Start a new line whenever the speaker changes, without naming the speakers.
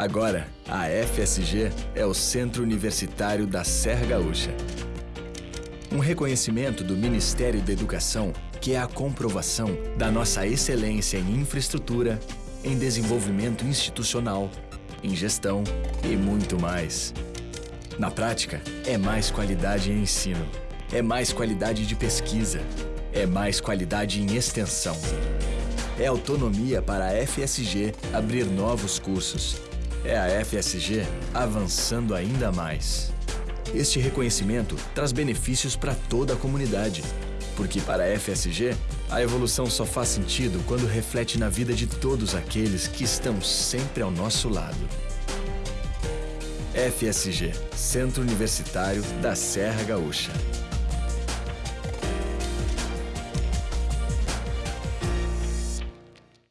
Agora, a FSG é o Centro Universitário da Serra Gaúcha. Um reconhecimento do Ministério da Educação que é a comprovação da nossa excelência em infraestrutura, em desenvolvimento institucional, em gestão e muito mais. Na prática, é mais qualidade em ensino, é mais qualidade de pesquisa, é mais qualidade em extensão. É autonomia para a FSG abrir novos cursos. É a FSG avançando ainda mais. Este reconhecimento traz benefícios para toda a comunidade, porque para a FSG, a evolução só faz sentido quando reflete na vida de todos aqueles que estão sempre ao nosso lado. FSG, Centro Universitário da Serra Gaúcha.